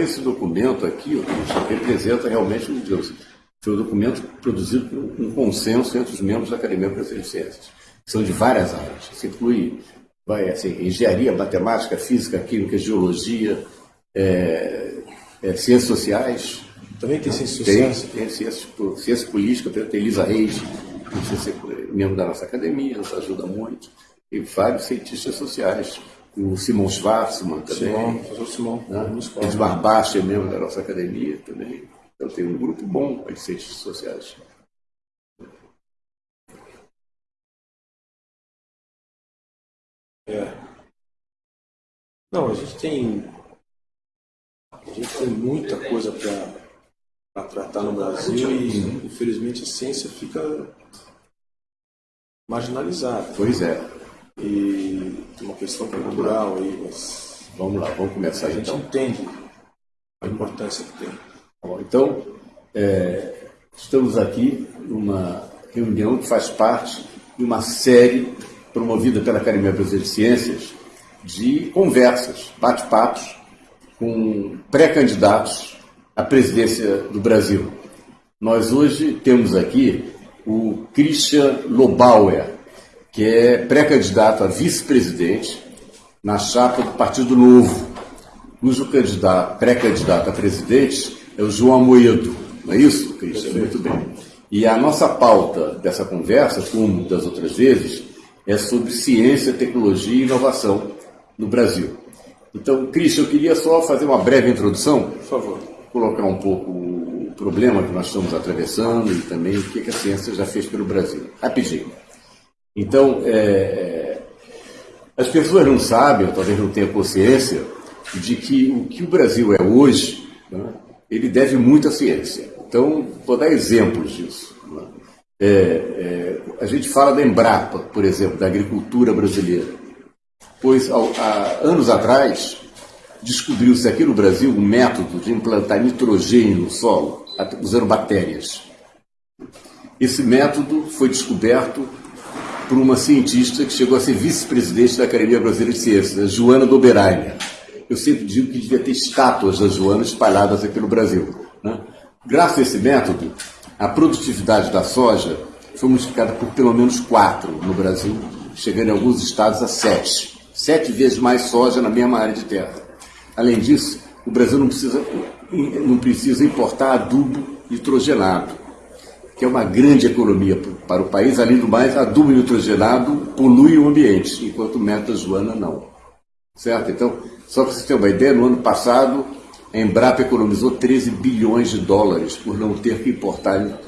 esse documento aqui representa realmente, Deus, foi um documento produzido por um consenso entre os membros da Academia Brasileira de Ciências. São de várias áreas. Isso inclui vai, assim, engenharia, matemática, física, química, geologia, é, é, ciências sociais. Também tem ciências sociais? Tem, tem ciências, ciência política, tem Elisa Reis, que membro da nossa academia, nos ajuda muito. E vários cientistas sociais. O Simon Schwarzman também. Simon, professor Simon. Né? Edmar Bast é membro da nossa academia também. Então tem um grupo bom de cientistas sociais. É. Não, a gente tem. A gente tem muita coisa para tratar no Brasil e, infelizmente, a ciência fica marginalizada. Pois é. E tem uma questão cultural aí, mas. Vamos lá, vamos começar a gente então. entende a importância que tem. Bom, então, é, estamos aqui numa reunião que faz parte de uma série promovida pela Academia Brasileira de Ciências de conversas, bate-papos com pré-candidatos à presidência do Brasil. Nós hoje temos aqui o Christian Lobauer, que é pré-candidato a vice-presidente na chapa do Partido Novo, cujo candidato, pré-candidato a presidente é o João Amoedo. Não é isso, Cristian? Muito bem. E a nossa pauta dessa conversa, como das outras vezes, é sobre ciência, tecnologia e inovação no Brasil. Então, Cristian, eu queria só fazer uma breve introdução. Por favor. Colocar um pouco o problema que nós estamos atravessando e também o que a ciência já fez pelo Brasil. Rapidinho. Então, é, é as pessoas não sabem, ou talvez não tenham consciência, de que o que o Brasil é hoje né, ele deve muito à ciência. Então, vou dar exemplos disso. Né? É, é, a gente fala da Embrapa, por exemplo, da agricultura brasileira. Pois, há anos atrás, descobriu-se aqui no Brasil um método de implantar nitrogênio no solo, usando bactérias. Esse método foi descoberto por uma cientista que chegou a ser vice-presidente da Academia Brasileira de Ciências, Joana Doberheim eu sempre digo que devia ter estátuas da Joana espalhadas aqui no Brasil. Né? Graças a esse método, a produtividade da soja foi multiplicada por pelo menos quatro no Brasil, chegando em alguns estados a sete. Sete vezes mais soja na mesma área de terra. Além disso, o Brasil não precisa, não precisa importar adubo nitrogenado, que é uma grande economia para o país. Além do mais, adubo nitrogenado polui o ambiente, enquanto método Joana não. Certo? Então, só para você ter uma ideia, no ano passado, a Embrapa economizou 13 bilhões de dólares por não ter que importar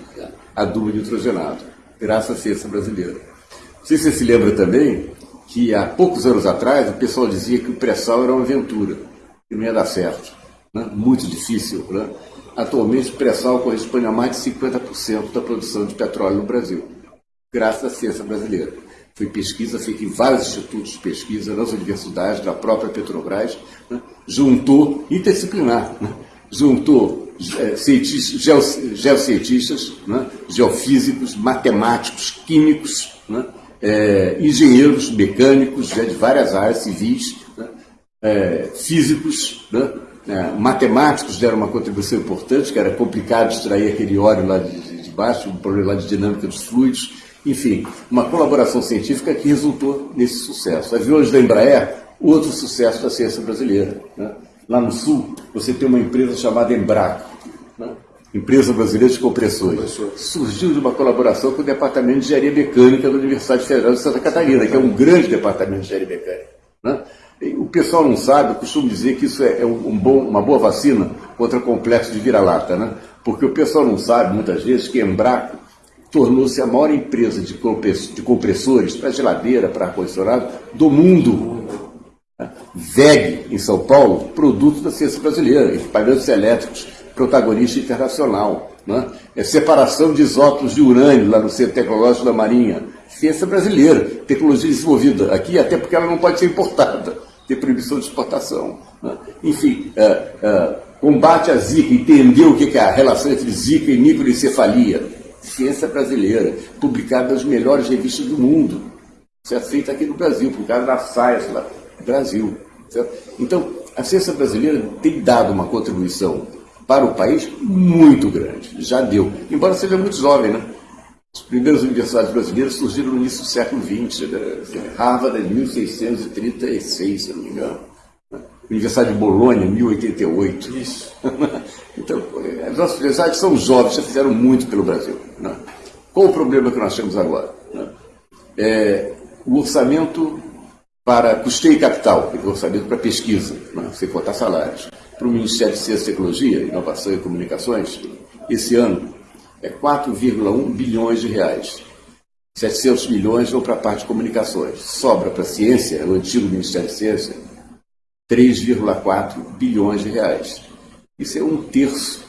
adubo nitrogenado, graças à ciência brasileira. Não sei se você se lembra também que há poucos anos atrás o pessoal dizia que o pré-sal era uma aventura, que não ia dar certo. Né? Muito difícil. Né? Atualmente o pré-sal corresponde a mais de 50% da produção de petróleo no Brasil, graças à ciência brasileira. Foi pesquisa feita em vários institutos de pesquisa, nas universidades, da própria Petrobras, né? juntou, interdisciplinar, né? juntou é, cientistas, geocientistas, né? geofísicos, matemáticos, químicos, né? é, engenheiros mecânicos de várias áreas civis, né? é, físicos, né? É, matemáticos deram uma contribuição importante, que era complicado extrair aquele óleo lá de, de baixo, um problema lá de dinâmica dos fluidos, enfim, uma colaboração científica que resultou nesse sucesso. Aviões da Embraer, outro sucesso da ciência brasileira. Né? Lá no Sul, você tem uma empresa chamada Embraco, né? Empresa Brasileira de Compressores. Surgiu de uma colaboração com o Departamento de Engenharia Mecânica da Universidade Federal de Santa Catarina, que é um grande departamento de engenharia mecânica. Né? O pessoal não sabe, eu costumo dizer que isso é um bom, uma boa vacina contra complexo de vira-lata, né? porque o pessoal não sabe, muitas vezes, que Embraco tornou-se a maior empresa de compressores para geladeira, para ar-condicionado do mundo. VEG, em São Paulo, produto da ciência brasileira, equipamentos elétricos, protagonista internacional. Né? É separação de isótopos de urânio lá no Centro Tecnológico da Marinha. Ciência brasileira, tecnologia desenvolvida aqui, até porque ela não pode ser importada, tem proibição de exportação. Né? Enfim, é, é, combate à Zika, entendeu o que é a relação entre Zika e microencefalia ciência brasileira, publicada nas melhores revistas do mundo. Isso é feito aqui no Brasil, publicado na SAIS, lá no Brasil. Certo? Então, a ciência brasileira tem dado uma contribuição para o país muito grande, já deu, embora seja muito jovem, né? As primeiras universidades brasileiras surgiram no início do século XX, né? Harvard em 1636, se não me engano. Universidade de Bolonha, 1088. Isso. então, as nossas universidades são jovens, já fizeram muito pelo Brasil. Né? Qual o problema que nós temos agora? Né? É, o orçamento para custeio e capital, o orçamento para pesquisa, né? sem contar salários, para o Ministério de Ciência e Tecnologia, Inovação e Comunicações, esse ano é 4,1 bilhões de reais. 700 milhões vão para a parte de comunicações. Sobra para a ciência, o antigo Ministério de Ciência, 3,4 bilhões de reais. Isso é um terço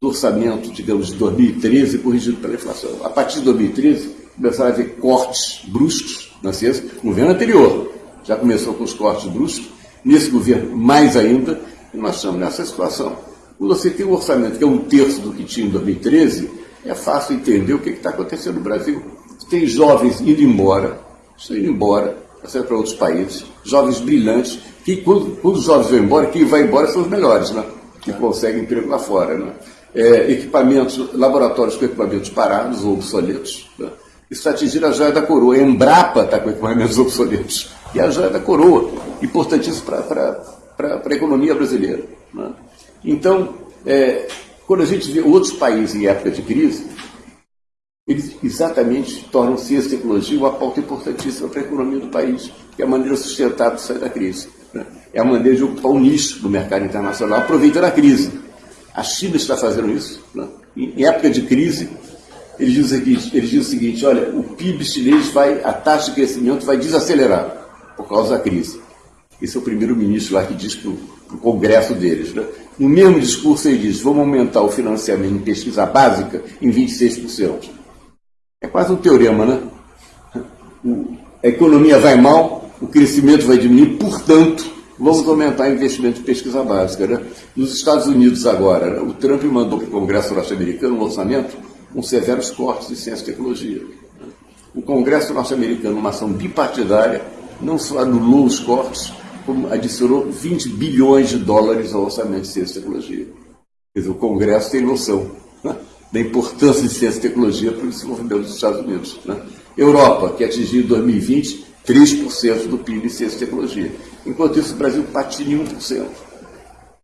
do orçamento, digamos, de 2013 corrigido pela inflação. A partir de 2013, começaram a haver cortes bruscos na ciência. No governo anterior já começou com os cortes bruscos. Nesse governo, mais ainda, nós estamos nessa situação. Quando você tem um orçamento que é um terço do que tinha em 2013, é fácil entender o que está acontecendo no Brasil. Tem jovens indo embora, estão indo embora, para outros países, jovens brilhantes, que quando, quando, os jovens vão embora, quem vai embora são os melhores, né? que conseguem emprego lá fora. Né? É, equipamentos, laboratórios com equipamentos parados ou obsoletos. Né? Isso atingir a joia da coroa. A Embrapa está com equipamentos obsoletos. E a joia da coroa, importantíssimo para a economia brasileira. Né? Então, é, quando a gente vê outros países em época de crise, eles exatamente tornam ciência e tecnologia uma pauta importantíssima para a economia do país, que é a maneira sustentável de sair da crise. Né? É a maneira de ocupar um nicho no mercado internacional, aproveitando a crise. A China está fazendo isso. Né? Em época de crise, eles dizem, o seguinte, o olha, o PIB chinês vai, a taxa de crescimento vai desacelerar por causa da crise. Esse é o primeiro-ministro lá que diz para o Congresso deles. Né? No mesmo discurso ele diz, vamos aumentar o financiamento em pesquisa básica em 26%. É quase um teorema, né? A economia vai mal, o crescimento vai diminuir, portanto, vamos aumentar o investimento em pesquisa básica. Né? Nos Estados Unidos agora, né? o Trump mandou para o Congresso norte-americano um orçamento com severos cortes em ciência e tecnologia. O Congresso norte-americano, uma ação bipartidária, não só anulou os cortes, adicionou 20 bilhões de dólares ao orçamento de ciência e tecnologia. Quer dizer, o Congresso tem noção né, da importância de ciência e tecnologia para o desenvolvimento dos Estados Unidos. Né? Europa, que atingiu em 2020 3% do PIB em ciência e tecnologia. Enquanto isso, o Brasil patina em 1%.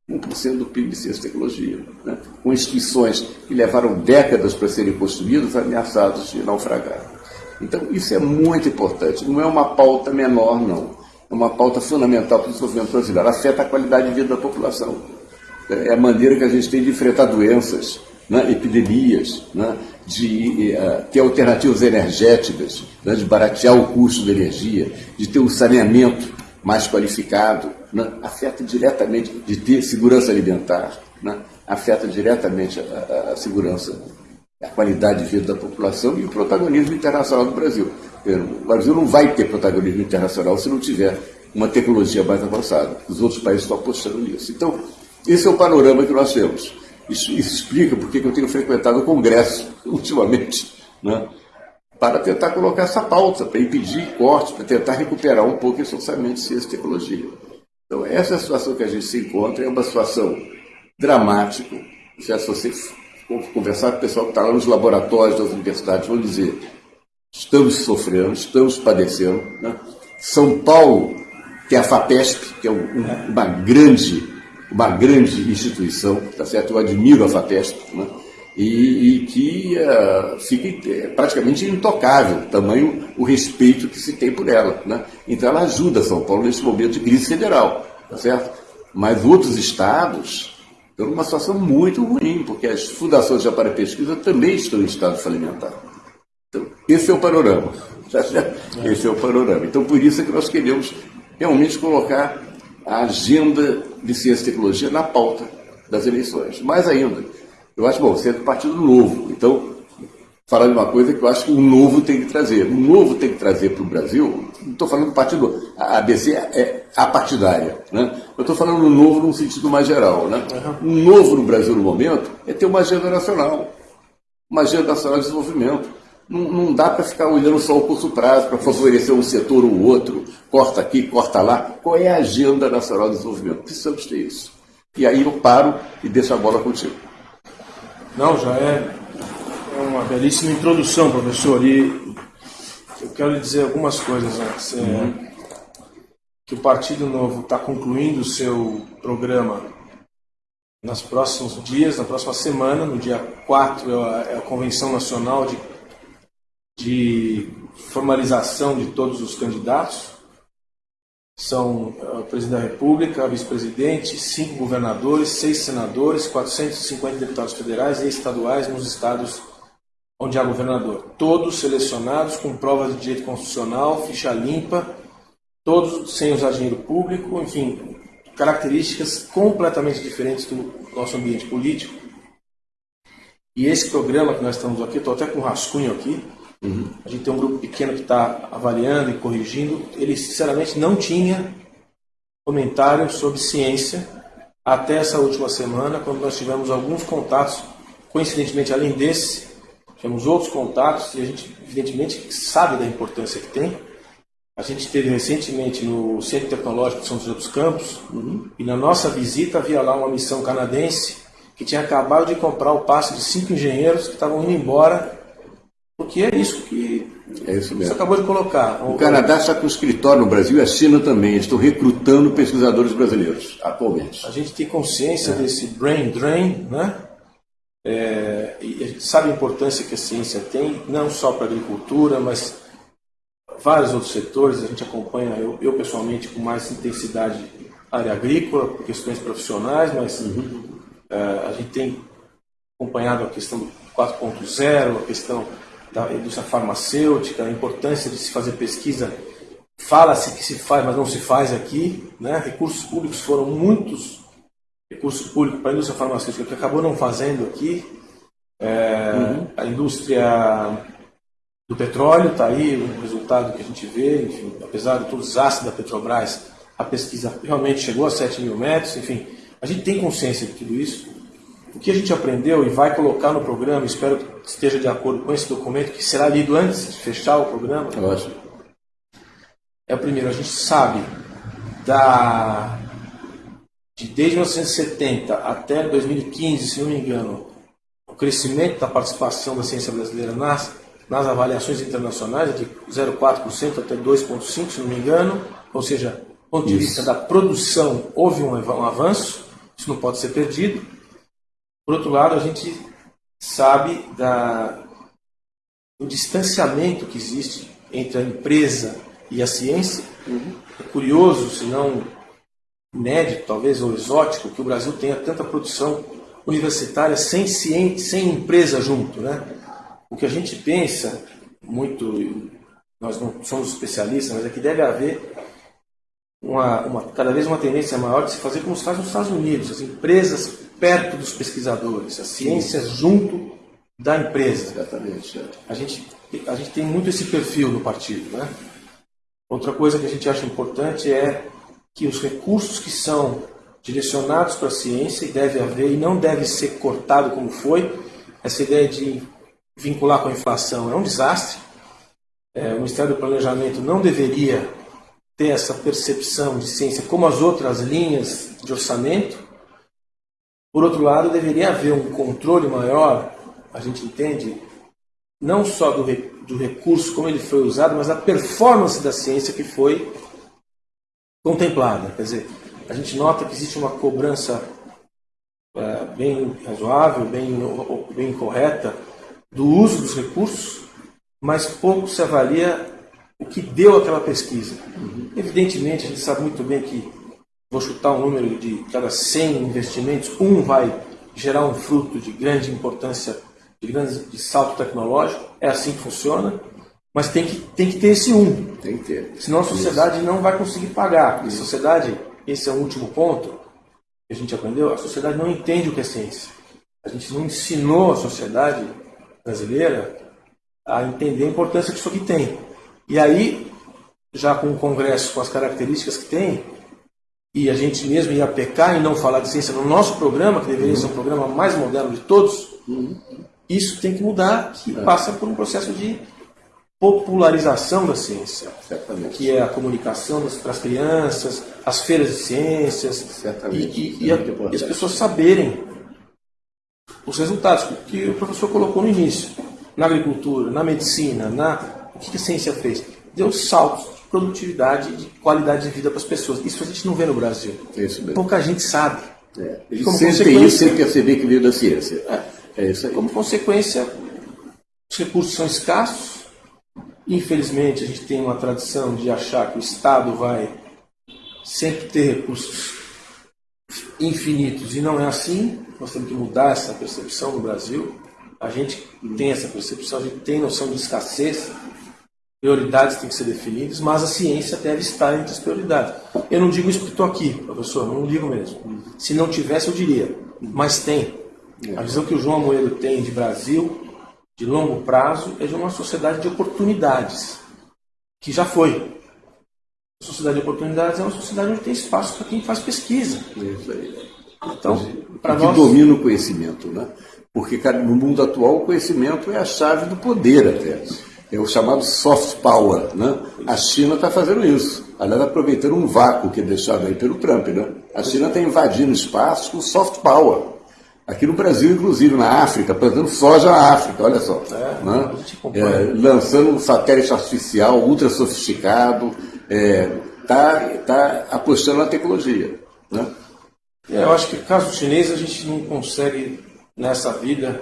1% do PIB em ciência e tecnologia. Né? Com instituições que levaram décadas para serem construídas, ameaçadas de naufragar. Então, isso é muito importante. Não é uma pauta menor, não uma pauta fundamental para o desenvolvimento brasileiro. Afeta a qualidade de vida da população. É a maneira que a gente tem de enfrentar doenças, né, epidemias, né, de uh, ter alternativas energéticas, né, de baratear o custo da energia, de ter um saneamento mais qualificado, né, afeta diretamente, de ter segurança alimentar, né, afeta diretamente a, a, a segurança, a qualidade de vida da população e o protagonismo internacional do Brasil. O Brasil não vai ter protagonismo internacional se não tiver uma tecnologia mais avançada. Os outros países estão apostando nisso. Então, esse é o panorama que nós temos. Isso, isso explica porque eu tenho frequentado o Congresso ultimamente, né, para tentar colocar essa pauta, para impedir cortes, para tentar recuperar um pouco esse orçamento de ciência e tecnologia. Então, essa é a situação que a gente se encontra, é uma situação dramática. Se você conversar com o pessoal que está lá nos laboratórios das universidades, vão dizer estamos sofrendo, estamos padecendo. Né? São Paulo, que é a FAPESP, que é um, uma, grande, uma grande instituição, tá certo? eu admiro a FAPESP, né? e, e, que uh, fica é, praticamente intocável, tamanho o respeito que se tem por ela. Né? Então ela ajuda São Paulo nesse momento de crise federal, tá certo? Mas outros estados estão numa situação muito ruim, porque as fundações de para pesquisa também estão em estado falimentar. Esse é o panorama. Esse é o panorama. Então, por isso é que nós queremos realmente colocar a agenda de ciência e tecnologia na pauta das eleições. Mais ainda, eu acho, bom, você é do Partido Novo, então, falar de uma coisa que eu acho que o novo tem que trazer. O novo tem que trazer para o Brasil, não estou falando do Partido a ABC é apartidária, né? eu estou falando do novo num sentido mais geral. Né? O novo no Brasil no momento é ter uma agenda nacional, uma agenda nacional de desenvolvimento Não, não dá para ficar olhando só o curto prazo para favorecer um setor ou outro, corta aqui, corta lá. Qual é a agenda nacional de desenvolvimento? Precisamos ter isso. E aí eu paro e deixo a bola contigo. Não, já é uma belíssima introdução, professor. E eu quero lhe dizer algumas coisas antes. É, uhum. Que o Partido Novo está concluindo o seu programa nos próximos dias, na próxima semana, no dia 4, é, é a Convenção Nacional de, de Formalização de todos os candidatos. São é, o presidente da República, vice-presidente, cinco governadores, seis senadores, 450 deputados federais e estaduais nos estados onde há governador. Todos selecionados com provas de direito constitucional, ficha limpa, todos sem usar dinheiro público, enfim, características completamente diferentes do nosso ambiente político. E esse programa que nós estamos aqui, estou até com rascunho aqui, uhum. a gente tem um grupo pequeno que está avaliando e corrigindo, ele sinceramente não tinha comentário sobre ciência até essa última semana, quando nós tivemos alguns contatos, coincidentemente além desse, temos outros contatos e a gente, evidentemente, sabe da importância que tem. A gente esteve recentemente no Centro Tecnológico de São José dos Campos uhum. e na nossa visita havia lá uma missão canadense que tinha acabado de comprar o passe de cinco engenheiros que estavam indo embora, porque é isso que é isso mesmo. você acabou de colocar. O, o Canadá está com escritório no Brasil e a China também. Estão recrutando pesquisadores brasileiros atualmente. A gente tem consciência é. desse brain drain, né? É, e a gente sabe a importância que a ciência tem, não só para a agricultura, mas vários outros setores. A gente acompanha, eu, eu pessoalmente, com mais intensidade, a área agrícola, por questões profissionais, mas uhum. é, a gente tem acompanhado a questão do 4.0, a questão da indústria farmacêutica, a importância de se fazer pesquisa. Fala-se que se faz, mas não se faz aqui. Né? Recursos públicos foram muitos recurso público para a indústria farmacêutica, que acabou não fazendo aqui. É, uhum. A indústria do petróleo está aí, o resultado que a gente vê, enfim, apesar de todos os ácidos da Petrobras, a pesquisa realmente chegou a 7 mil metros, enfim, a gente tem consciência de tudo isso. O que a gente aprendeu e vai colocar no programa, espero esteja de acordo com esse documento, que será lido antes de fechar o programa. Lógico. É o primeiro, a gente sabe da de desde 1970 até 2015, se não me engano, o crescimento da participação da ciência brasileira nas, nas avaliações internacionais é de 0,4% até 2,5%, se não me engano, ou seja, do ponto de isso. vista da produção, houve um, um avanço, isso não pode ser perdido. Por outro lado, a gente sabe da, do distanciamento que existe entre a empresa e a ciência. Uhum. É curioso, se não inédito, talvez, ou exótico, que o Brasil tenha tanta produção universitária sem ciência, sem empresa junto. Né? O que a gente pensa, muito, nós não somos especialistas, mas é que deve haver uma, uma, cada vez uma tendência maior de se fazer como se faz nos Estados Unidos, as empresas perto dos pesquisadores, as ciências junto da empresa. Exatamente. A gente, a gente tem muito esse perfil no partido. Né? Outra coisa que a gente acha importante é que os recursos que são direcionados para a ciência, e deve haver, e não deve ser cortado como foi, essa ideia de vincular com a inflação é um desastre. É, o Ministério do Planejamento não deveria ter essa percepção de ciência como as outras linhas de orçamento. Por outro lado, deveria haver um controle maior, a gente entende, não só do, do recurso, como ele foi usado, mas da performance da ciência que foi contemplada. Quer dizer, a gente nota que existe uma cobrança é, bem razoável, bem, bem correta do uso dos recursos, mas pouco se avalia o que deu aquela pesquisa. Uhum. Evidentemente, a gente sabe muito bem que, vou chutar um número de cada 100 investimentos, um vai gerar um fruto de grande importância, de grande de salto tecnológico. É assim que funciona. Mas tem que, tem que ter esse um. Tem que ter. Senão a sociedade Isso. não vai conseguir pagar. a sociedade, esse é o último ponto que a gente aprendeu, a sociedade não entende o que é ciência. A gente não ensinou a sociedade brasileira a entender a importância que isso aqui tem. E aí, já com o Congresso, com as características que tem, e a gente mesmo ia pecar em não falar de ciência no nosso programa, que deveria uhum. ser o programa mais moderno de todos, uhum. isso tem que mudar, que é. passa por um processo de popularização da ciência, Certamente. que é a comunicação para as crianças, as feiras de ciências, Certamente. e, e, e, a, e as pessoas saberem os resultados que o professor colocou no início, na agricultura, na medicina, na o que a ciência fez? Deu saltos de produtividade, de qualidade de vida para as pessoas. Isso a gente não vê no Brasil. Isso mesmo. Pouca gente sabe. É. Eles Como sentem isso sem perceber que veio da ciência. É. é isso aí. Como consequência, os recursos são escassos. Infelizmente, a gente tem uma tradição de achar que o Estado vai sempre ter recursos infinitos e não é assim. Nós temos que mudar essa percepção no Brasil. A gente tem essa percepção, a gente tem noção de escassez, prioridades têm que ser definidas, mas a ciência deve estar entre as prioridades. Eu não digo isso porque estou aqui, professor, não digo mesmo. Se não tivesse, eu diria, mas tem. A visão que o João Amoedo tem de Brasil, de longo prazo, é de uma sociedade de oportunidades, que já foi. A sociedade de oportunidades é uma sociedade onde tem espaço para quem faz pesquisa. Isso aí. Então, para nós... Domina o conhecimento, né? Porque no mundo atual o conhecimento é a chave do poder até. É o chamado soft power, né? A China está fazendo isso. Aliás, aproveitando um vácuo que é deixado aí pelo Trump, né? A China está invadindo espaço com soft power. Aqui no Brasil, inclusive, na África, plantando soja na África, olha só. É, né? é, lançando um satélite artificial ultra sofisticado, está é, tá, tá apostando na tecnologia. Né? Eu acho que, caso chinês, a gente não consegue, nessa vida,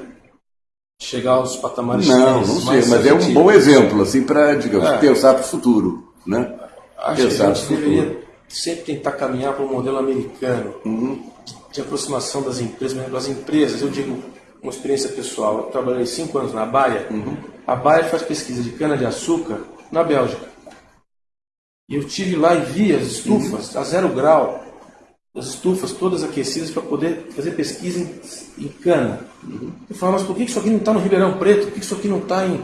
chegar aos patamares Não, não sei, mas é um bom exemplo, assim, para, digamos, é. pensar para o futuro. Né? Acho pensar que a gente deveria sempre tentar caminhar para um modelo americano. Uhum de aproximação das empresas, das empresas, eu digo uma experiência pessoal, eu trabalhei cinco anos na Baia, uhum. a Baia faz pesquisa de cana-de-açúcar na Bélgica. E eu tive lá e vi as estufas uhum. a zero grau, as estufas todas aquecidas para poder fazer pesquisa em, em cana. Uhum. Eu falo, mas por que isso aqui não está no Ribeirão Preto? Por que isso aqui não está em.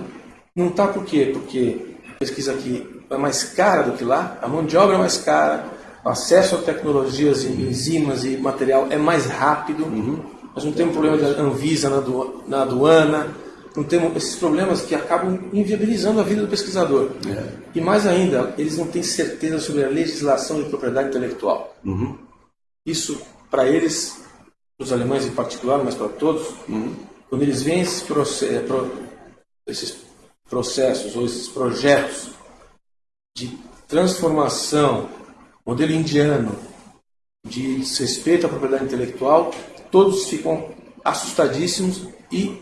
Não está por quê? Porque a pesquisa aqui é mais cara do que lá, a mão de obra é mais cara, o acesso a tecnologias e enzimas e material é mais rápido. Uhum. Nós não temos problema de Anvisa na, na aduana, não temos esses problemas que acabam inviabilizando a vida do pesquisador. É. E mais ainda, eles não têm certeza sobre a legislação de propriedade intelectual. Uhum. Isso, para eles, os alemães em particular, mas para todos, uhum. quando eles veem esses, esses processos ou esses projetos de transformação modelo indiano de respeito à propriedade intelectual, todos ficam assustadíssimos e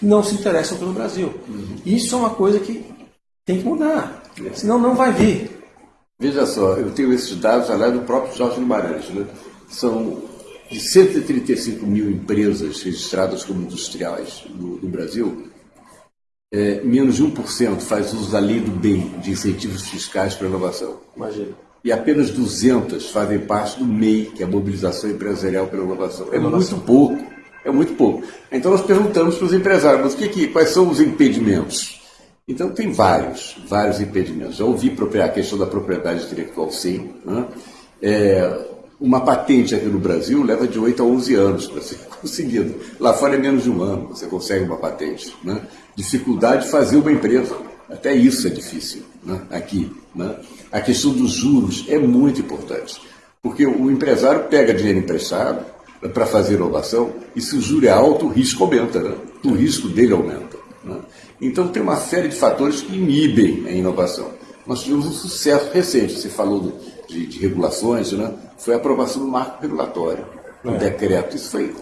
não se interessam pelo Brasil. Uhum. Isso é uma coisa que tem que mudar, senão não vai vir. Veja só, eu tenho esses dados aliás do próprio Jorge Guimarães. Né? São de 135 mil empresas registradas como industriais no, no Brasil, é, menos de 1% faz uso da lei do bem, de incentivos fiscais para inovação. Imagina e apenas 200 fazem parte do MEI, que é a Mobilização Empresarial pela Inovação. É muito pouco, é muito pouco. Então nós perguntamos para os empresários, mas que, que, quais são os impedimentos? Então tem vários, vários impedimentos. Já ouvi a questão da propriedade intelectual, sim. Né? É, uma patente aqui no Brasil leva de 8 a 11 anos para ser conseguida. Lá fora é menos de um ano você consegue uma patente. Né? Dificuldade de fazer uma empresa. Até isso é difícil né? aqui. Né? A questão dos juros é muito importante, porque o empresário pega dinheiro emprestado para fazer inovação e se o juro é alto, o risco aumenta, né? o risco dele aumenta. Então tem uma série de fatores que inibem a inovação. Nós tivemos um sucesso recente, você falou de, de regulações, né? foi a aprovação do marco regulatório, o é. decreto. Isso foi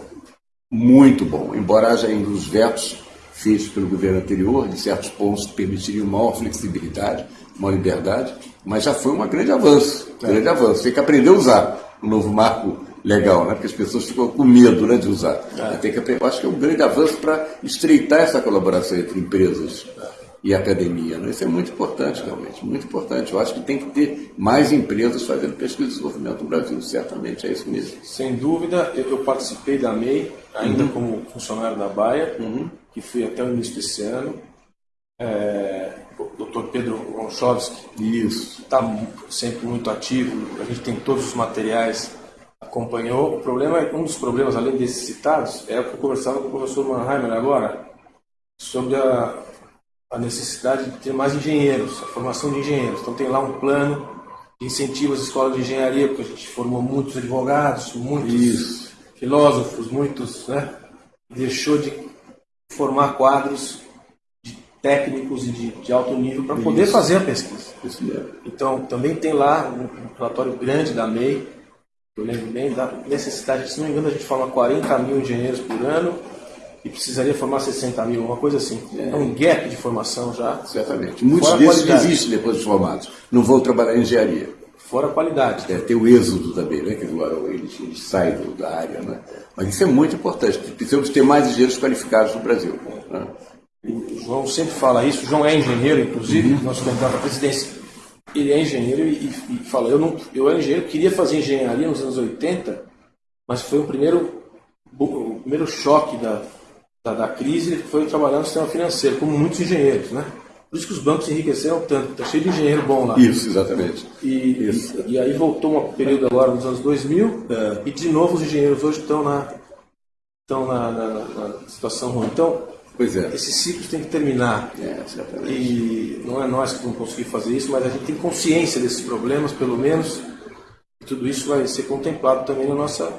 muito bom, embora haja ainda os vetos feitos pelo governo anterior, de certos pontos que permitiriam maior flexibilidade, maior liberdade, mas já foi um grande avanço, um grande avanço. Tem que aprender a usar o novo marco legal, né? porque as pessoas ficam com medo né, de usar. É. Tem que. Eu acho que é um grande avanço para estreitar essa colaboração entre empresas e academia. Né? Isso é muito importante, realmente, muito importante. Eu acho que tem que ter mais empresas fazendo pesquisa e desenvolvimento no Brasil, certamente, é isso mesmo. Sem dúvida, eu participei da MEI, ainda uhum. como funcionário da Baia, uhum que fui até o início desse ano. É, o Dr. Pedro Gonchovski está sempre muito ativo, a gente tem todos os materiais, acompanhou. O problema, um dos problemas, além desses citados, é o que eu conversava com o professor Mannheimer agora, sobre a, a necessidade de ter mais engenheiros, a formação de engenheiros. Então tem lá um plano de incentivo às escolas de engenharia, porque a gente formou muitos advogados, muitos Isso. filósofos, muitos, né? Deixou de formar quadros de técnicos e de, de alto nível para poder fazer a pesquisa. Então também tem lá um relatório grande da MEI, eu lembro bem da necessidade, se não me engano, a gente forma 40 mil engenheiros por ano e precisaria formar 60 mil, uma coisa assim. É, é um gap de formação já. Certamente. Muitos desses desistem depois de formados. Não vão trabalhar em engenharia. Fora a qualidade. É, tem o êxodo também, né? que eles, eles saem da área. Né? Mas isso é muito importante. Precisamos ter mais engenheiros qualificados no Brasil. Né? O João sempre fala isso. O João é engenheiro, inclusive, uhum. nosso candidato à presidência. Ele é engenheiro e, e, fala: eu, não, eu era engenheiro, queria fazer engenharia nos anos 80, mas foi o primeiro, o primeiro choque da, da, da crise foi trabalhar no sistema financeiro, como muitos engenheiros, né? Por isso que os bancos enriqueceram tanto, está cheio de engenheiro bom lá. Isso, exatamente. E, isso. e, e aí voltou um período agora nos anos 2000, é. e de novo os engenheiros hoje estão na, estão na, na, na situação ruim. Então, Pois é. Esses ciclos têm que terminar. É. E não é nós que vamos conseguir fazer isso, mas a gente tem consciência desses problemas, pelo menos. E tudo isso vai ser contemplado também na nossa,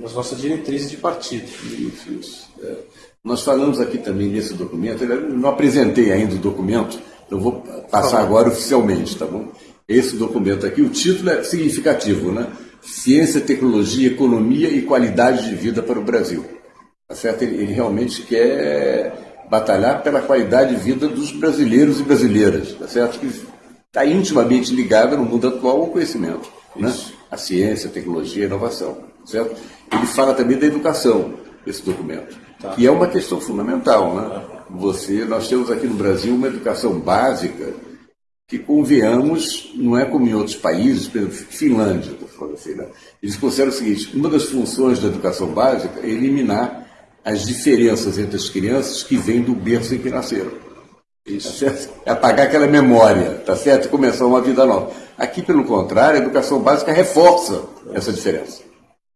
nas nossas diretrizes de partido. Isso, isso. É. Nós falamos aqui também nesse documento, eu não apresentei ainda o documento, eu vou passar agora oficialmente, tá bom? Esse documento aqui, o título é significativo, né? Ciência, Tecnologia, Economia e Qualidade de Vida para o Brasil. Tá certo? Ele, ele realmente quer batalhar pela qualidade de vida dos brasileiros e brasileiras, tá certo? Que está intimamente ligada no mundo atual ao conhecimento, né? A ciência, a tecnologia, a inovação, certo? Ele fala também da educação, esse documento, tá. que é uma questão fundamental, né? Você, nós temos aqui no Brasil uma educação básica que, convenhamos, não é como em outros países, por exemplo, Finlândia, assim, né? eles consideram o seguinte, uma das funções da educação básica é eliminar as diferenças entre as crianças que vêm do berço em que nasceram. Isso. Tá é apagar aquela memória, tá certo? E começar uma vida nova. Aqui, pelo contrário, a educação básica reforça essa diferença.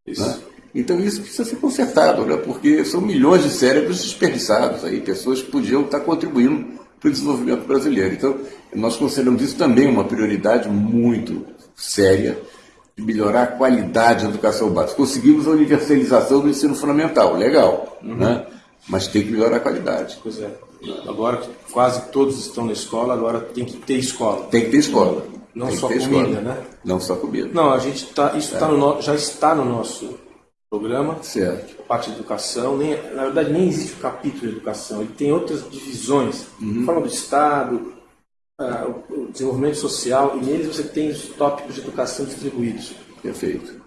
Isso. Né? Então isso precisa ser consertado, né? porque são milhões de cérebros desperdiçados aí, pessoas que podiam estar contribuindo para o desenvolvimento brasileiro. Então, nós consideramos isso também uma prioridade muito séria melhorar a qualidade da educação básica. Conseguimos a universalização do ensino fundamental, legal, uhum. né? mas tem que melhorar a qualidade. Pois é. Agora que quase todos estão na escola, agora tem que ter escola. Tem que ter escola. Não só comida, escola. né? Não só comida. Não, a gente tá, isso é. tá no, já está no nosso programa. Certo. Parte de educação, nem, na verdade nem existe o capítulo de educação, ele tem outras divisões. Uhum. Fala do Estado, o desenvolvimento social, e neles você tem os tópicos de educação distribuídos. Perfeito.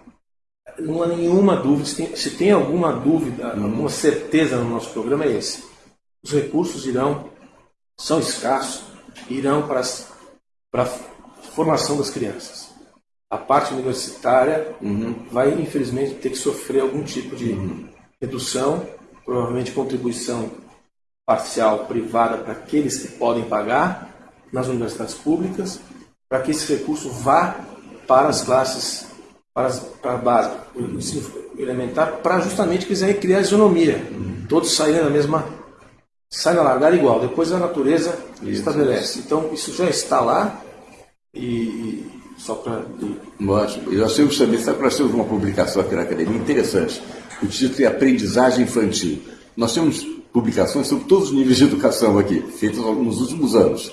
Não há nenhuma dúvida, se tem, se tem alguma dúvida, alguma certeza no nosso programa é esse. Os recursos irão, são escassos, irão para, para a formação das crianças a parte universitária uhum. vai, infelizmente, ter que sofrer algum tipo de uhum. redução, provavelmente contribuição parcial privada para aqueles que podem pagar nas universidades públicas, para que esse recurso vá para as classes, para, as, para a base, o ensino elementar, para justamente quiser criar isonomia. Uhum. Todos saírem da mesma. saem na largada igual, depois a natureza isso, estabelece. Isso. Então, isso já está lá e só para. Ótimo. Eu achei também, sabe que nós temos uma publicação aqui na academia interessante. O título é Aprendizagem Infantil. Nós temos publicações sobre todos os níveis de educação aqui, feitas nos últimos anos.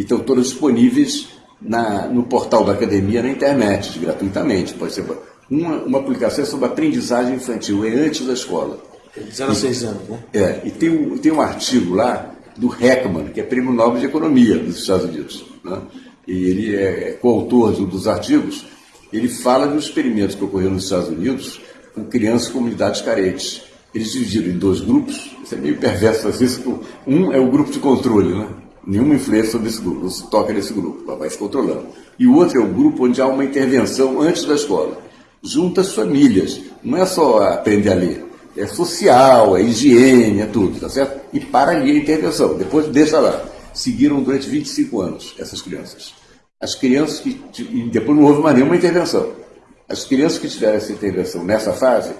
E estão todas disponíveis na, no portal da academia na internet, gratuitamente. Pode ser uma, uma publicação sobre aprendizagem infantil, é antes da escola. De 0 a 6 anos, né? É, e tem um, tem um artigo lá do Heckman, que é prêmio Nobel de Economia dos Estados Unidos. Né? e ele é coautor de um dos artigos, ele fala dos experimentos que ocorreram nos Estados Unidos com crianças e comunidades carentes. Eles dividiram em dois grupos, isso é meio perverso fazer isso. Um é o grupo de controle, né? Nenhuma influência sobre esse grupo, não se toca nesse grupo, vai se controlando. E o outro é o grupo onde há uma intervenção antes da escola. Junta as famílias, não é só aprender a ler, é social, é higiene, é tudo, tá certo? E para ali a intervenção, depois deixa lá. Seguiram durante 25 anos essas crianças. As crianças que. E depois não houve mais nenhuma intervenção. As crianças que tiveram essa intervenção nessa fase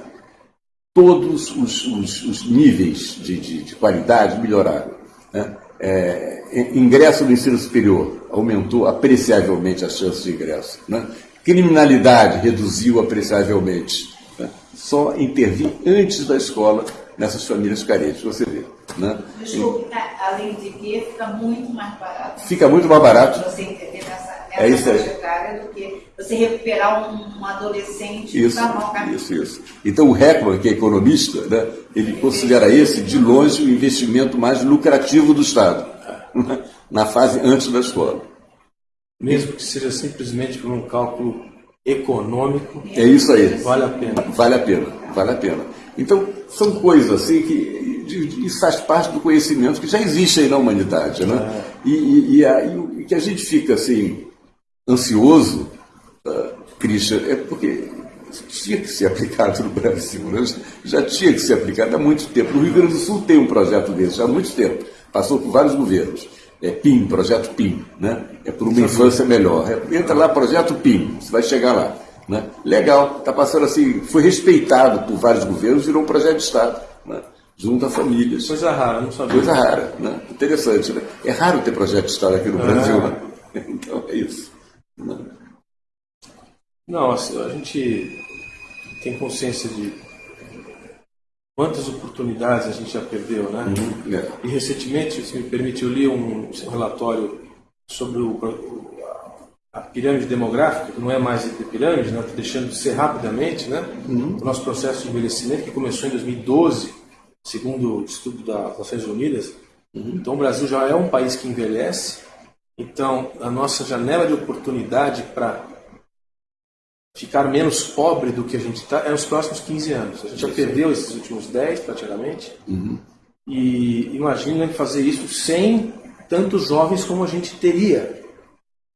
todos os, os, os níveis de, de, de, qualidade melhoraram. Né? É, ingresso no ensino superior aumentou apreciavelmente as chances de ingresso. Né? Criminalidade reduziu apreciavelmente. Né? Só intervir antes da escola nessas famílias carentes, você vê. Né? Desculpe, além de que fica muito mais barato. Fica muito mais barato. Você entender nessa, nessa é isso aí. do que você recuperar um, um adolescente isso, Isso, isso. Então o Heckman, que é economista, né, ele considera esse, de longe, o investimento mais lucrativo do Estado, na fase antes da escola. Mesmo que seja simplesmente por um cálculo econômico. É isso aí. Vale a pena. Vale a pena, vale a pena. Então, são coisas assim que isso faz parte do conhecimento que já existe aí na humanidade, né? É. E, e, e, a, e, que a gente fica assim, ansioso, uh, Christian, é porque tinha que ser aplicado no Brasil, né? já tinha que ser aplicado há muito tempo. No Rio Grande do Sul tem um projeto desse há muito tempo, passou por vários governos. É PIM, projeto PIM, né? É por uma infância melhor. É, entra lá, projeto PIM, você vai chegar lá. Né? Legal, está passando assim, foi respeitado por vários governos, virou um projeto de Estado. Né? Junto a famílias. Coisa rara, não sabia. Coisa rara, né? Interessante, né? É raro ter projeto de Estado aqui no é. Brasil, né? Então é isso. Né? Não, assim, a gente tem consciência de quantas oportunidades a gente já perdeu, né? Uhum, é. E recentemente, se me permite, eu li um relatório sobre o, a pirâmide demográfica, que não é mais de pirâmide, né? Deixando de ser rapidamente, né? Uhum. O nosso processo de envelhecimento, que começou em 2012, segundo o estudo das Nações Unidas. Uhum. Então, o Brasil já é um país que envelhece. Então, a nossa janela de oportunidade para ficar menos pobre do que a gente está é nos próximos 15 anos. A gente já perdeu esses últimos 10, praticamente. Uhum. E imagina fazer isso sem tantos jovens como a gente teria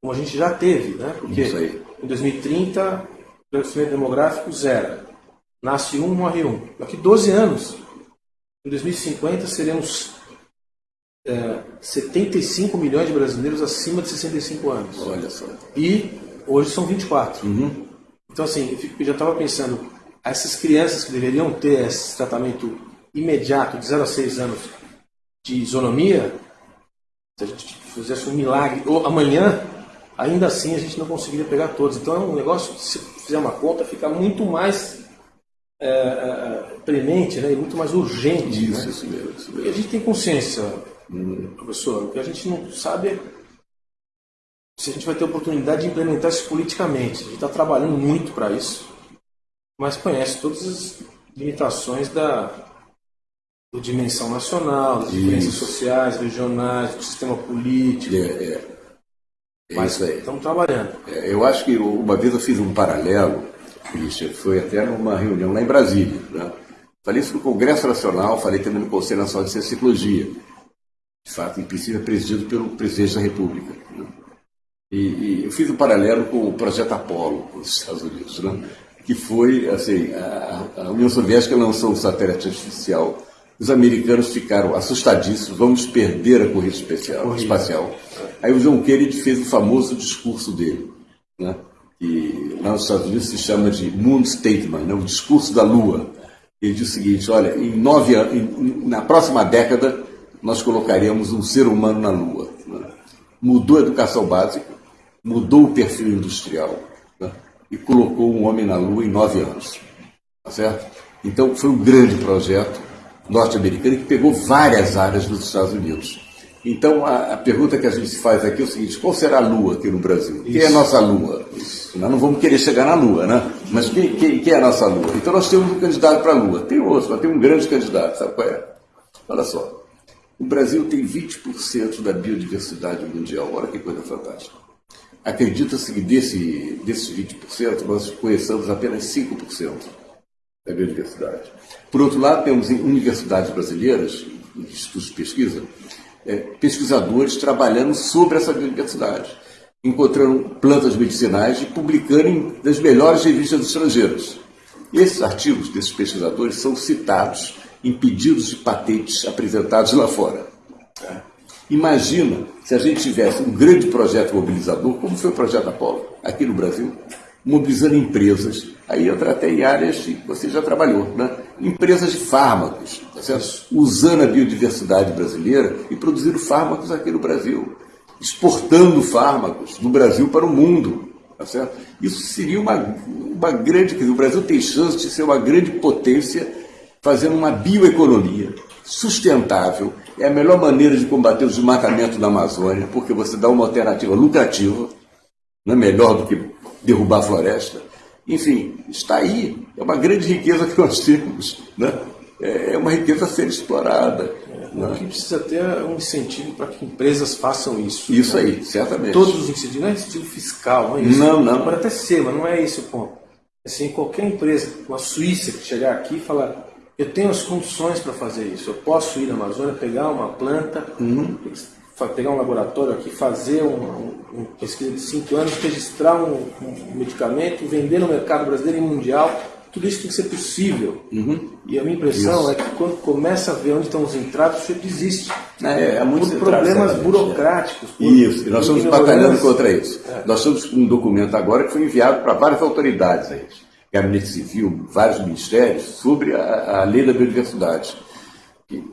como a gente já teve, né? Porque em 2030, o crescimento demográfico zero. Nasce um, morre um. Daqui 12 anos, em 2050, seremos é, 75 milhões de brasileiros acima de 65 anos. Olha só. E hoje são 24. Uhum. Então, assim, eu já estava pensando, essas crianças que deveriam ter esse tratamento imediato, de 0 a 6 anos, de isonomia, se a gente fizesse um milagre, ou amanhã, ainda assim a gente não conseguiria pegar todos. Então é um negócio, se fizer uma conta, fica muito mais é, é, premente né, e muito mais urgente. Isso, né? isso mesmo, isso mesmo. E a gente tem consciência, hum. professor, o que a gente não sabe é se a gente vai ter oportunidade de implementar isso politicamente. A gente está trabalhando muito para isso, mas conhece todas as limitações da, da dimensão nacional, das diferenças sociais, regionais, do sistema político. É, é. É Mas isso aí. Estamos trabalhando. É, eu acho que uma vez eu fiz um paralelo, Christian, foi até numa reunião lá em Brasília. Né? Falei isso no Congresso Nacional, falei também no Conselho Nacional de Ciência e Tecnologia. De fato, em princípio, é presidido pelo presidente da República. E, e, eu fiz um paralelo com o projeto Apollo nos Estados Unidos, né? que foi, assim, a, a União Soviética lançou um satélite artificial os americanos ficaram assustadíssimos, vamos perder a corrida especial, espacial. Aí o John Kennedy fez o famoso discurso dele, né? que lá nos Estados Unidos se chama de Moon Statement, né? o discurso da Lua. Ele diz o seguinte, olha, em nove anos, na próxima década nós colocaremos um ser humano na Lua. Né? Mudou a educação básica, mudou o perfil industrial né? e colocou um homem na Lua em nove anos. Tá certo? Então foi um grande projeto norte-americana que pegou várias áreas dos Estados Unidos. Então, a, a, pergunta que a gente faz aqui é o seguinte: qual será a Lua aqui no Brasil? Isso. Quem é a nossa Lua? Isso. Nós não vamos querer chegar na Lua, né? Mas quem, quem, quem é a nossa Lua? Então, nós temos um candidato para a Lua. Tem outro, mas tem um grande candidato. Sabe qual é? Olha só. O Brasil tem 20% da biodiversidade mundial. Olha que coisa fantástica. Acredita-se que desse, desses 20%, nós conheçamos apenas 5% da biodiversidade. Por outro lado, temos em universidades brasileiras, institutos de pesquisa, é, pesquisadores trabalhando sobre essa biodiversidade, encontrando plantas medicinais e publicando em das melhores revistas estrangeiras. Esses artigos desses pesquisadores são citados em pedidos de patentes apresentados lá fora. Imagina se a gente tivesse um grande projeto mobilizador, como foi o projeto Apolo, aqui no Brasil, mobilizando empresas. Aí entra até em áreas que você já trabalhou, né? empresas de fármacos, tá certo? usando a biodiversidade brasileira e produzindo fármacos aqui no Brasil, exportando fármacos do Brasil para o mundo. Tá certo? Isso seria uma, uma grande. o Brasil tem chance de ser uma grande potência fazendo uma bioeconomia sustentável. É a melhor maneira de combater o desmatamento da Amazônia, porque você dá uma alternativa lucrativa, não é melhor do que derrubar a floresta. Enfim, está aí. É uma grande riqueza que nós temos. Né? É, é uma riqueza a ser explorada. Né? O que precisa ter é um incentivo para que empresas façam isso. Isso né? aí, certamente. Todos os incentivos, não é incentivo fiscal, não é isso. Não, não. Pode até ser, mas não é esse o ponto. Assim, qualquer empresa, uma Suíça que chegar aqui e falar, eu tenho as condições para fazer isso, eu posso ir na Amazônia, pegar uma planta, uhum. pegar um laboratório aqui, fazer uma um, um pesquisa de cinco anos, registrar um, um medicamento, vender no mercado brasileiro e mundial tudo isso tem que ser possível. Uhum. E a minha impressão isso. é que quando começa a ver onde estão os entraves, você desiste. É, é muito por problemas burocráticos. Por isso, e nós estamos batalhando contra isso. É. Nós estamos com um documento agora que foi enviado para várias autoridades, aí, Gabinete Civil, vários ministérios, sobre a, a lei da biodiversidade.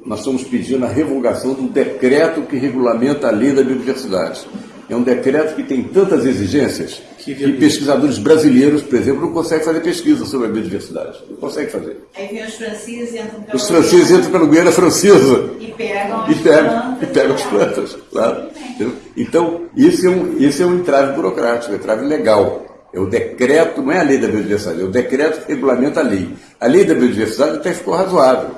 nós estamos pedindo a revogação do decreto que regulamenta a lei da biodiversidade. É um decreto que tem tantas exigências que, que pesquisadores brasileiros, por exemplo, não conseguem fazer pesquisa sobre a biodiversidade. Não conseguem fazer. Aí vem os franceses e entram pelo Os franceses entram pela Guiana Francesa. E pegam as e pegam, plantas. E pegam as plantas, claro. Então, esse é, um, esse é um entrave burocrático, um entrave legal. É o decreto, não é a lei da biodiversidade, é o decreto que regulamenta a lei. A lei da biodiversidade até ficou razoável.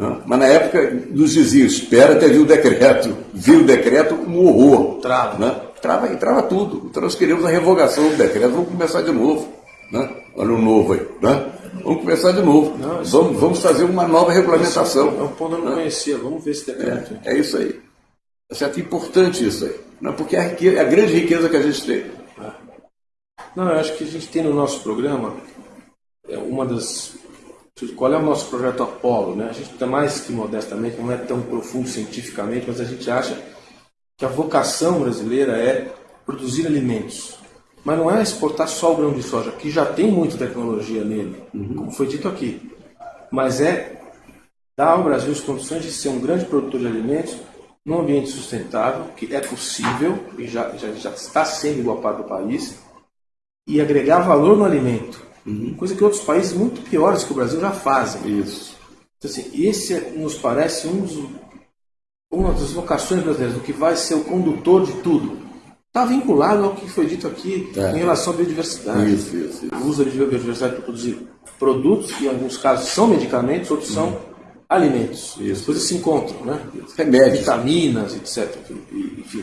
Não? Mas na época nos diziam, espera até vir o decreto. Viu o decreto, um horror. Trava. Né? Trava, trava tudo. Então nós queremos a revogação do decreto, vamos começar de novo. Né? Olha o novo aí. Né? Vamos começar de novo. Não, vamos, vamos fazer uma nova regulamentação. É um ponto eu não né? conhecia, vamos ver esse decreto. É, é isso aí. É certo? importante isso aí. Né? Porque é a, riqueza, é a grande riqueza que a gente tem. Não, eu acho que a gente tem no nosso programa é uma das qual é o nosso projeto Apolo? Né? A gente está mais que modestamente, não é tão profundo cientificamente, mas a gente acha que a vocação brasileira é produzir alimentos. Mas não é exportar só o grão de soja, que já tem muita tecnologia nele, uhum. como foi dito aqui. Mas é dar ao Brasil as condições de ser um grande produtor de alimentos num ambiente sustentável, que é possível e já, já, já está sendo igual parte do país, e agregar valor no alimento Uhum. Coisa que outros países muito piores que o Brasil já fazem. Isso. Então, assim, esse é, nos parece um dos, uma das vocações brasileiras, do que vai ser o condutor de tudo. Está vinculado ao que foi dito aqui é. em relação à biodiversidade. Isso, isso, isso. O uso da biodiversidade para produzir produtos, que em alguns casos são medicamentos, outros são uhum. alimentos. Isso. As coisas se encontram, né? Remédios. Vitaminas, etc. Enfim.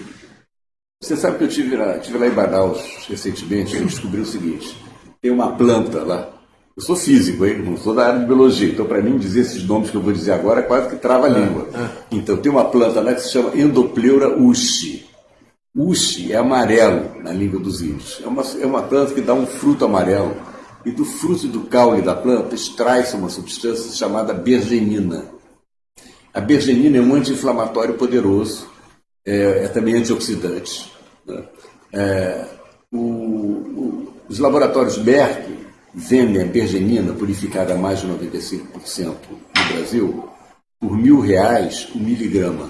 Você sabe que eu tive lá, tive lá em Manaus recentemente e descobri o seguinte tem uma planta lá. Eu sou físico, hein? não sou da área de biologia, então para mim dizer esses nomes que eu vou dizer agora é quase que trava a língua. É. Então tem uma planta lá que se chama Endopleura ushi. Ushi é amarelo na língua dos índios. É uma, é uma planta que dá um fruto amarelo. E do fruto do caule da planta extrai-se uma substância chamada bergenina. A bergenina é um anti-inflamatório poderoso, é, é também antioxidante. Né? É, o, os laboratórios Merck vendem a bergenina purificada a mais de 95% no Brasil por mil reais o miligrama.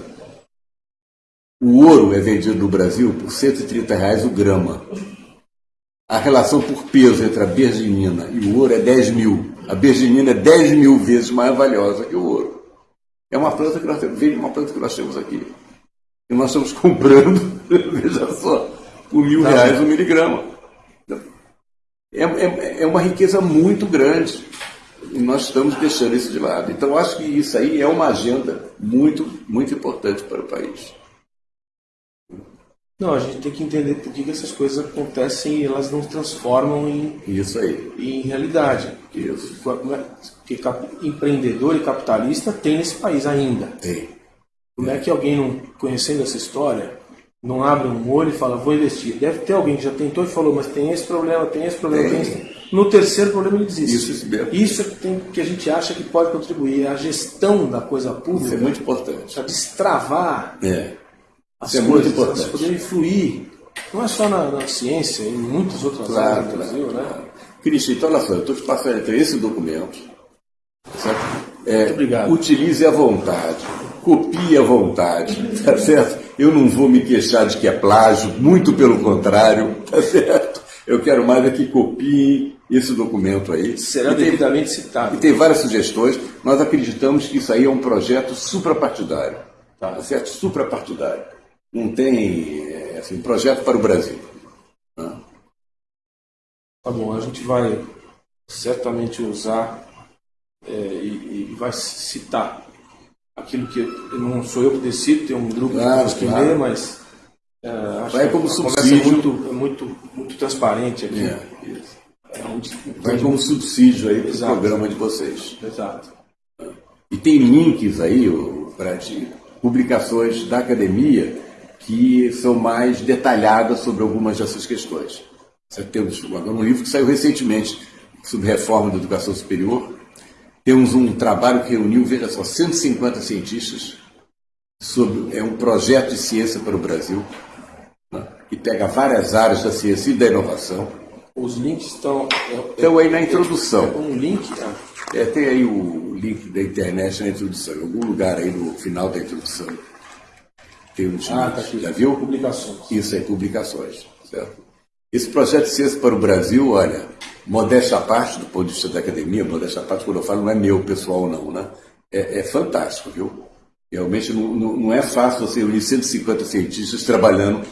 O ouro é vendido no Brasil por 130 reais o grama. A relação por peso entre a bergenina e o ouro é 10 mil. A bergenina é 10 mil vezes mais valiosa que o ouro. É uma planta que nós temos, vende uma planta que nós temos aqui. E nós estamos comprando, veja só, por mil tá reais o miligrama é, é, é uma riqueza muito grande. E nós estamos deixando isso de lado. Então, acho que isso aí é uma agenda muito, muito importante para o país. Não, a gente tem que entender por que essas coisas acontecem e elas não se transformam em, isso aí. em realidade. Isso. Porque empreendedor e capitalista tem nesse país ainda. Tem. Como é que alguém, não conhecendo essa história, não abre um olho e fala, vou investir. Deve ter alguém que já tentou e falou, mas tem esse problema, tem esse problema, tem, tem esse... No terceiro problema ele desiste. Isso, isso é que, tem, que a gente acha que pode contribuir. É a gestão da coisa pública. Isso é muito importante. Para destravar é. as isso coisas, é muito importante. poderem fluir. Não é só na, na ciência, em muitas outras claro, áreas do Brasil, né? Cristian, então olha só, eu estou te passando entre esse documento É, obrigado. Utilize à vontade, copie à vontade, tá certo? Eu não vou me queixar de que é plágio, muito pelo contrário, tá certo? Eu quero mais é que copiem esse documento aí. Será devidamente citado. E tem várias sugestões. Nós acreditamos que isso aí é um projeto suprapartidário. Tá, tá certo? Suprapartidário. Não tem é, assim, projeto para o Brasil. Né? Tá bom, a gente vai certamente usar é, e, e, vai citar aquilo que não sou eu que decido, tem um grupo claro, que claro. lê, mas é, acho vai que como subsídio. é muito, é muito, muito transparente aqui. É, é vai como subsídio aí para o programa de vocês. Exato. E tem links aí, para publicações da academia que são mais detalhadas sobre algumas dessas questões. Temos agora um livro que saiu recentemente sobre reforma da educação superior. Temos um trabalho que reuniu, veja só, 150 cientistas sobre é um projeto de ciência para o Brasil, né, que pega várias áreas da ciência e da inovação. Os links estão. Estão aí na introdução. É um link? Ah. É, tem aí o link da internet na introdução, em algum lugar aí no final da introdução. Tem um ah, tá aqui. Já viu? Publicações. Isso aí, publicações. Certo? Esse projeto de ciência para o Brasil, olha, modéstia à parte, do ponto de vista da academia, modéstia à parte, quando eu falo, não é meu pessoal, não, né? É, é fantástico, viu? Realmente não, não, não, é fácil você unir 150 cientistas trabalhando,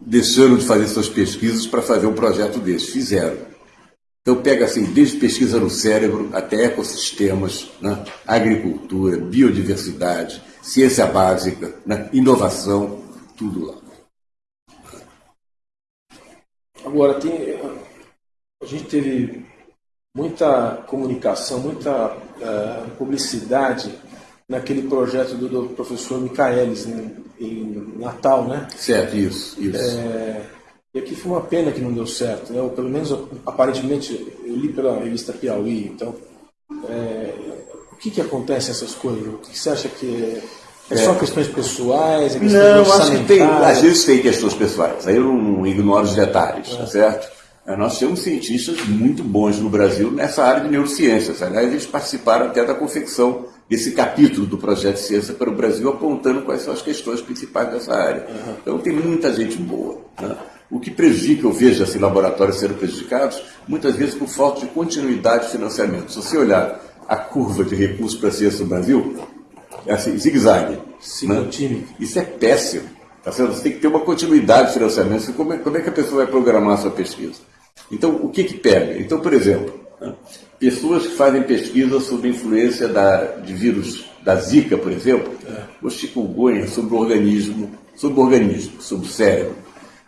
deixando de fazer suas pesquisas para fazer um projeto desse. Fizeram. Então pega assim, desde pesquisa no cérebro até ecossistemas, né? agricultura, biodiversidade, ciência básica, né? inovação, tudo lá. Agora, tem, a gente teve muita comunicação, muita uh, publicidade naquele projeto do, do professor Micaelis em, em, Natal, né? Certo, isso. isso. É, e aqui foi uma pena que não deu certo, né? Ou pelo menos, aparentemente, eu li pela revista Piauí, então... É, o que, que acontece nessas coisas? O que, que você acha que é, é só questões pessoais? É não, acho que tem, às vezes tem questões pessoais, aí eu não ignoro os detalhes, é. tá certo? É, nós temos cientistas muito bons no Brasil nessa área de neurociências. Aliás, eles participaram até da confecção desse capítulo do projeto de Ciência para o Brasil, apontando quais são as questões principais dessa área. Uhum. Então, tem muita gente boa. Né? O que prejudica, eu vejo assim, laboratórios sendo prejudicados, muitas vezes por falta de continuidade de financiamento. Se você olhar a curva de recursos para a ciência no Brasil, é assim, zigue-zague. Né? Isso é péssimo. Tá Você tem que ter uma continuidade de financiamento. Como é, como é que a pessoa vai programar a sua pesquisa? Então, o que que pega? Então, por exemplo, né, pessoas que fazem pesquisa sobre a influência da, de vírus da Zika, por exemplo, é. ou chikungunya, sobre o organismo, sobre o organismo, sobre o cérebro.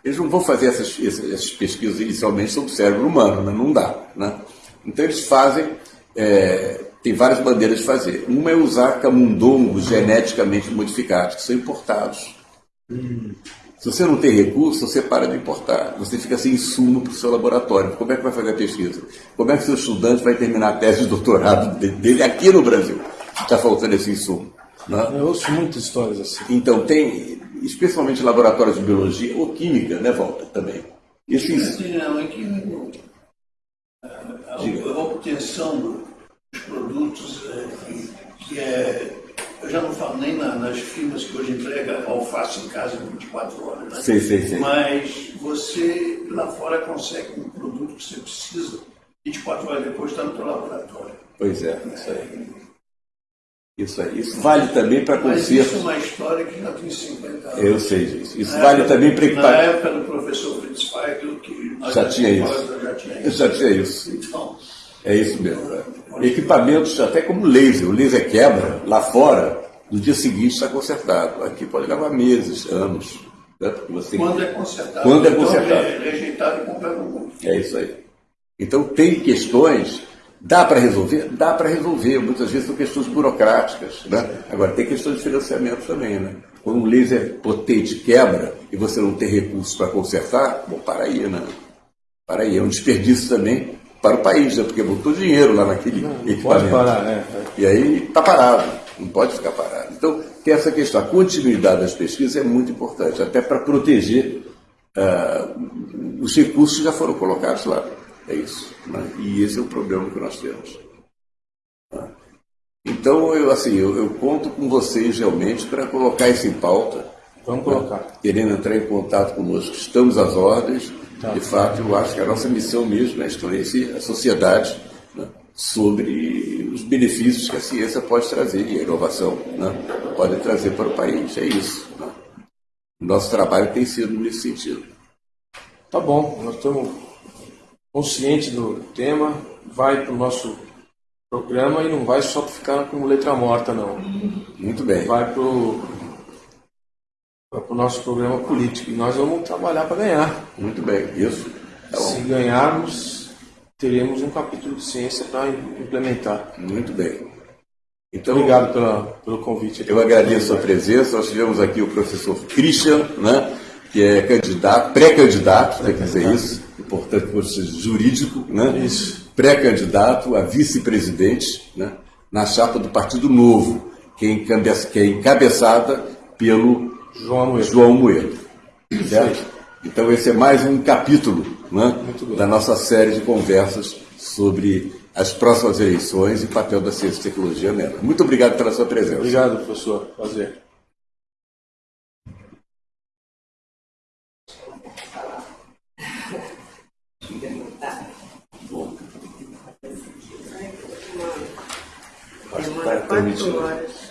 Eles não vão fazer essas, essas pesquisas inicialmente sobre o cérebro humano, né? não dá. Né? Então, eles fazem, é, tem várias maneiras de fazer. Uma é usar camundongos geneticamente modificados, que são importados. Hum. Se você não tem recurso, você para de importar. Você fica sem insumo para o seu laboratório. Como é que vai fazer a pesquisa? Como é que o seu estudante vai terminar a tese de doutorado dele aqui no Brasil? Está faltando esse insumo. Né? Eu ouço muitas histórias assim. Então, tem, especialmente laboratórios de biologia ou química, né, Walter, também. Esse... Não, é que a, a obtenção dos produtos é, que é eu já não falo nem na, nas firmas que hoje entrega alface em casa em 24 horas. Né? Sim, sim, sim. Mas você lá fora consegue um produto que você precisa 24 horas depois está no seu laboratório. Pois é, isso aí. Isso aí. Isso vale também para conserto. Mas isso é uma história que já tem 50 anos. Eu sei disso. Isso na vale época, também para equipar. Na época do professor Fritz Feigl, que já tinha isso. Já tinha isso. Já tinha isso. Então, é isso mesmo. É. Equipamentos até como laser. O laser quebra lá fora, no dia seguinte está consertado. Aqui pode levar meses, anos. Né? Você... Quando é consertado. Quando é então, consertado. Então, é rejeitado e comprado no É isso aí. Então tem questões, dá para resolver? Dá para resolver. Muitas vezes são questões burocráticas. Né? Agora tem questões de financiamento também. Né? Quando um laser potente quebra e você não tem recursos para consertar, bom, para aí, né? Para aí. É um desperdício também para o país, né? porque botou dinheiro lá naquele não, não equipamento. Pode parar, é, é. E aí está parado, não pode ficar parado. Então, tem essa questão. A continuidade das pesquisas é muito importante, até para proteger uh, os recursos que já foram colocados lá. É isso. Né? E esse é o problema que nós temos. Tá? Então, eu, assim, eu, eu conto com vocês realmente para colocar isso em pauta. Vamos colocar. Querendo entrar em contato conosco, estamos às ordens. Tá. De fato, eu acho que a nossa missão mesmo é esclarecer a sociedade né, sobre os benefícios que a ciência pode trazer e a inovação né, pode trazer para o país. É isso. Né? Nosso trabalho tem sido nesse sentido. Tá bom, nós estamos conscientes do tema, vai para o nosso programa e não vai só ficar como letra morta, não. Muito bem. Vai para o nosso programa político e nós vamos trabalhar para ganhar. Muito bem, isso. Tá Se ganharmos, teremos um capítulo de ciência para implementar. Muito bem. Então, Obrigado pela, pelo convite. Eu agradeço a presença. Nós tivemos aqui o professor Christian, né, que é candidato, pré-candidato, tem que dizer isso, importante por ser jurídico, né? Isso. Pré-candidato a vice-presidente, né, na chapa do Partido Novo, que é, que é encabeçada pelo João Amoedo. João Moedo. Certo? Então esse é mais um capítulo né, da nossa série de conversas sobre as próximas eleições e papel da ciência e tecnologia nela. Muito obrigado pela sua presença. Obrigado, professor. Prazer. Acho que está permitido.